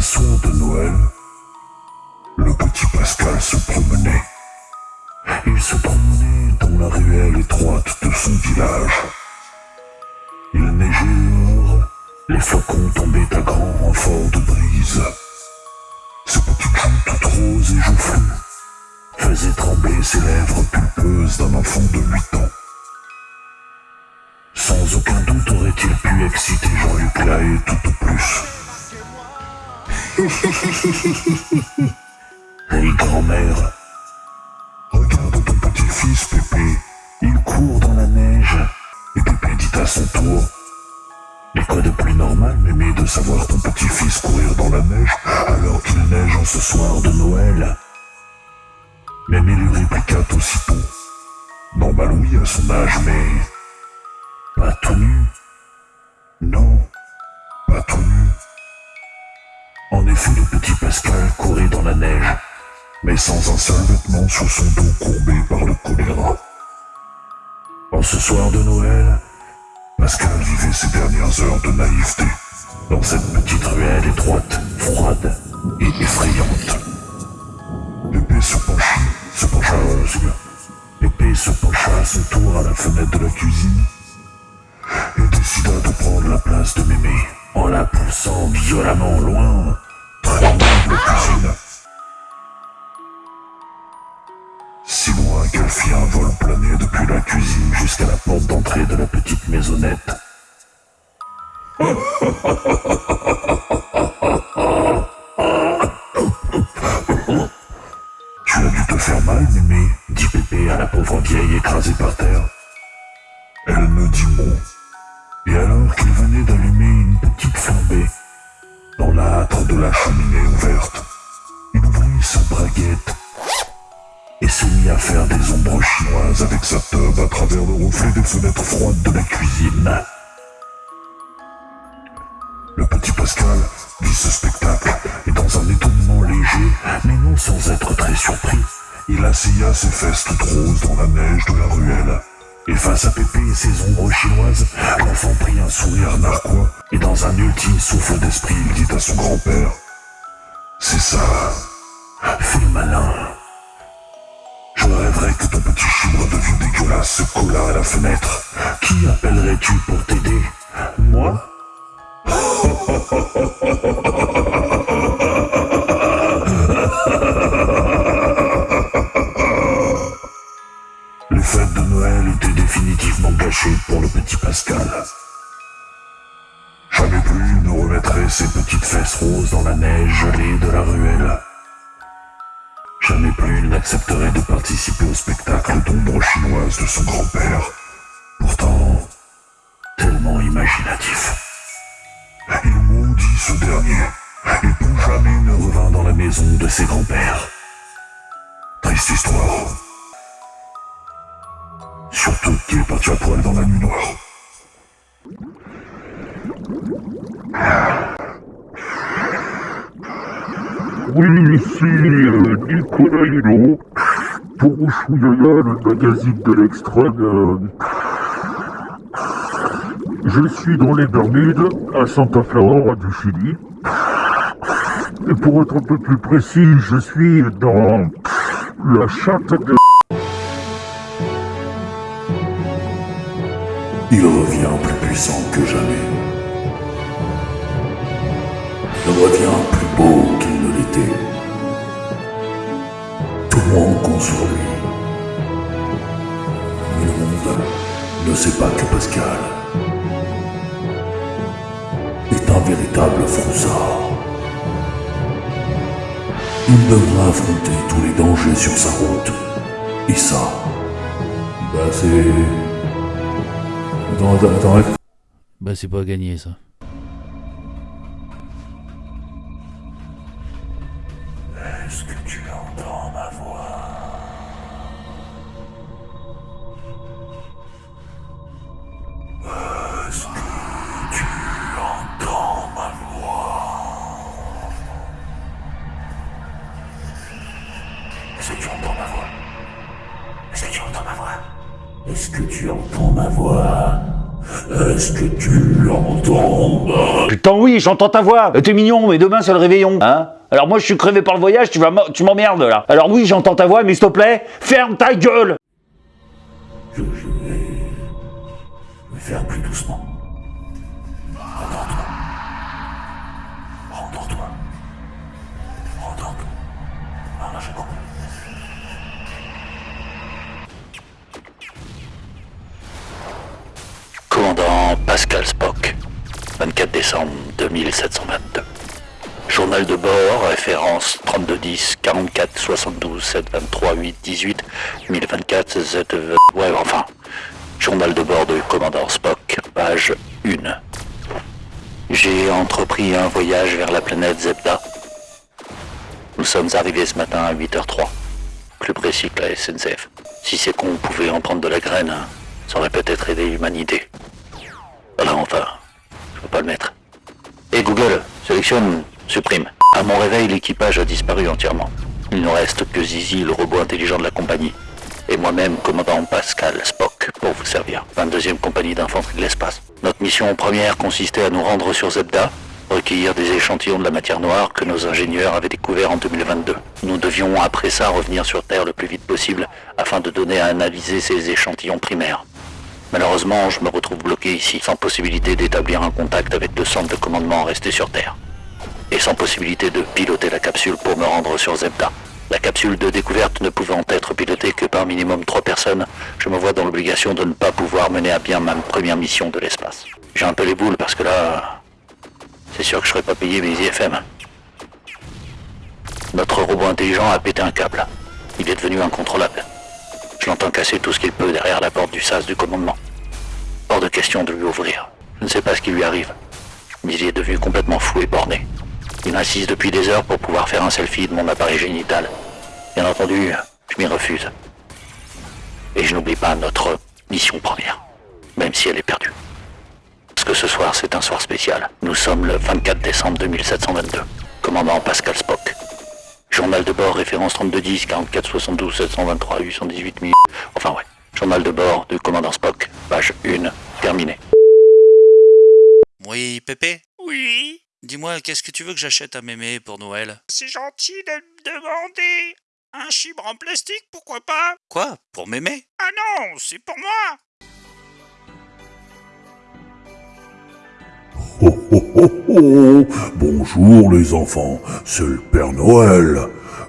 Un de Noël, le petit Pascal se promenait. Il se promenait dans la ruelle étroite de son village. Il neigeait les flocons tombaient à grand renfort de brise. Ce petit joue toute rose et joufflue faisait trembler ses lèvres pulpeuses d'un enfant de 8 ans. Sans aucun doute aurait-il pu exciter Jean-Luc Lahaye tout au plus. Hey grand-mère, regarde ton petit-fils Pépé, il court dans la neige. Et Pépé dit à son tour, mais quoi de plus normal, Mémé, de savoir ton petit-fils courir dans la neige alors qu'il neige en ce soir de Noël? Mémé lui répliqua aussitôt, normal oui à son âge, mais pas tout nu. En effet, le petit Pascal courait dans la neige, mais sans un seul vêtement sur son dos courbé par le choléra. En ce soir de Noël, Pascal vivait ses dernières heures de naïveté dans cette petite ruelle étroite, froide et effrayante. Pépé se pencha, se pencha, Pépé se pencha à son tour à la fenêtre de la cuisine et décida de prendre la place de Mémé en la poussant violemment loin, la cuisine jusqu'à la porte d'entrée de la petite maisonnette. Tu as dû te faire mal, Mémé, dit Pépé à la pauvre vieille écrasée par terre. Elle ne dit mot. Et alors qu'il venait d'allumer une petite flambée dans la hâtre de la cheminée ouverte, il ouvrit sa braguette se mit à faire des ombres chinoises avec sa teub à travers le reflet des fenêtres froides de la cuisine. Le petit Pascal vit ce spectacle et dans un étonnement léger, mais non sans être très surpris, il assilla ses fesses toutes roses dans la neige de la ruelle. Et face à Pépé et ses ombres chinoises, l'enfant prit un sourire narquois et dans un ultime souffle d'esprit, il dit à son grand-père C'est ça, fais malin. Ton petit chibre de vieux dégueulasse se collât à la fenêtre. Qui appellerais-tu pour t'aider Moi Les fêtes de Noël étaient définitivement gâchées pour le petit Pascal. Jamais plus il ne remettrait ses petites fesses roses dans la neige gelée de la ruelle. Jamais plus il n'accepterait de participer au spectacle d'ombre chinoise de son grand-père. Pourtant, tellement imaginatif. Il maudit ce dernier, et plus jamais ne revint dans la maison de ses grands-pères. Triste histoire. Surtout qu'il est parti à poil dans la nuit noire. Oui, ici euh, Nicolas Hulot pour Chouillaya, le magazine de l'extrême. Je suis dans les Bermudes, à Santa Clara du Chili. Et pour être un peu plus précis, je suis dans la chatte de... Il revient plus puissant que jamais. Il revient plus beau qu'il Tout le monde compte sur lui. Mais le monde ne sait pas que Pascal est un véritable froussard. Il devra affronter tous les dangers sur sa route. Et ça, bah c'est... Attends, attends, attends. Bah, c'est pas gagné ça. Est-ce que tu entends ma voix? Est-ce que tu l'entends? Putain oui, j'entends ta voix. Euh, T'es mignon, mais demain c'est le réveillon, hein? Alors moi je suis crevé par le voyage, tu vas tu m'emmerdes là. Alors oui, j'entends ta voix, mais s'il te plaît, ferme ta gueule Je, je vais faire plus doucement. Décembre 2722. Journal de bord, référence 3210 44 72 7 23 8 18 1024 Z. Ouais, enfin. Journal de bord de commandant Spock, page 1. J'ai entrepris un voyage vers la planète Zebda. Nous sommes arrivés ce matin à 8h03. Plus précis que la SNCF. Si ces cons pouvaient en prendre de la graine, hein, ça aurait peut-être aidé l'humanité. Voilà, enfin, je peux pas le mettre. Et Google, sélectionne, supprime. À mon réveil, l'équipage a disparu entièrement. Il ne reste que Zizi, le robot intelligent de la compagnie. Et moi-même, commandant Pascal Spock, pour vous servir. 22e compagnie d'infanterie de l'espace. Notre mission première consistait à nous rendre sur Zebda, recueillir des échantillons de la matière noire que nos ingénieurs avaient découvert en 2022. Nous devions après ça revenir sur Terre le plus vite possible afin de donner à analyser ces échantillons primaires. Malheureusement, je me retrouve bloqué ici, sans possibilité d'établir un contact avec le centre de commandement resté sur Terre. Et sans possibilité de piloter la capsule pour me rendre sur Zebda. La capsule de découverte ne pouvant être pilotée que par minimum trois personnes, je me vois dans l'obligation de ne pas pouvoir mener à bien ma première mission de l'espace. J'ai un peu les boules parce que là, c'est sûr que je serais pas payé mes IFM. Notre robot intelligent a pété un câble. Il est devenu incontrôlable. Je l'entends casser tout ce qu'il peut derrière la porte du sas du commandement. Hors de question de lui ouvrir. Je ne sais pas ce qui lui arrive, mais il est devenu complètement fou et borné. Il insiste depuis des heures pour pouvoir faire un selfie de mon appareil génital. Bien entendu, je m'y refuse. Et je n'oublie pas notre mission première, même si elle est perdue. Parce que ce soir, c'est un soir spécial. Nous sommes le 24 décembre 2722. Commandant Pascal Spock. Journal de bord, référence 3210, 44 72 723 818 000. Enfin ouais. Journal de bord du commandant Spock, page 1, terminé. Oui, Pépé Oui, Dis-moi, qu'est-ce que tu veux que j'achète à mémé pour Noël? C'est gentil de me demander. Un chibre en plastique, pourquoi pas? Quoi? Pour mémé? Ah non, c'est pour moi Oh, oh. Bonjour les enfants, c'est le Père Noël.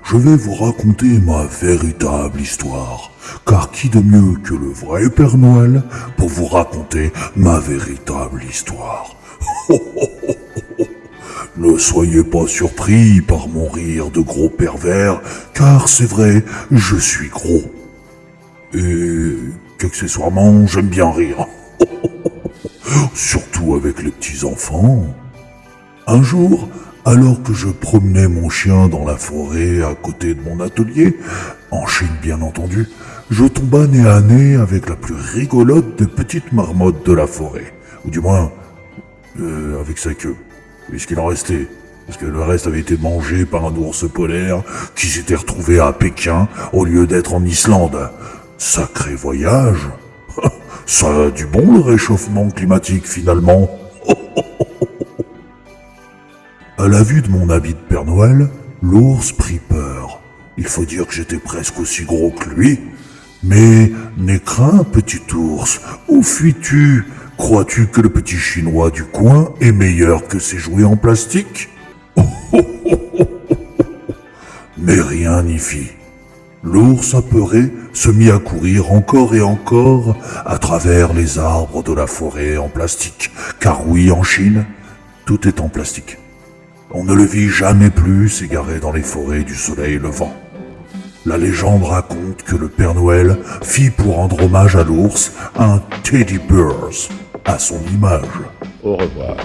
Je vais vous raconter ma véritable histoire. Car qui de mieux que le vrai Père Noël pour vous raconter ma véritable histoire? Oh, oh. Ne soyez pas surpris par mon rire de gros pervers, car c'est vrai, je suis gros. Et qu'accessoirement, j'aime bien rire. Surtout avec les petits enfants. Un jour, alors que je promenais mon chien dans la forêt à côté de mon atelier, en Chine bien entendu, je tomba nez à nez avec la plus rigolote des petites marmottes de la forêt. Ou du moins, euh, avec sa queue. Puisqu'il en restait. Parce que le reste avait été mangé par un ours polaire qui s'était retrouvé à Pékin au lieu d'être en Islande. Sacré voyage ça a du bon le réchauffement climatique finalement. À la vue de mon habit de Père Noël, l'ours prit peur. Il faut dire que j'étais presque aussi gros que lui. Mais n'aie petit ours. Où fuis-tu? Crois-tu que le petit chinois du coin est meilleur que ses jouets en plastique? Mais rien n'y fit. L'ours apeuré se mit à courir encore et encore à travers les arbres de la forêt en plastique. Car oui, en Chine, tout est en plastique. On ne le vit jamais plus s'égarer dans les forêts du soleil levant. La légende raconte que le Père Noël fit pour rendre hommage à l'ours un teddy bears à son image. Au revoir.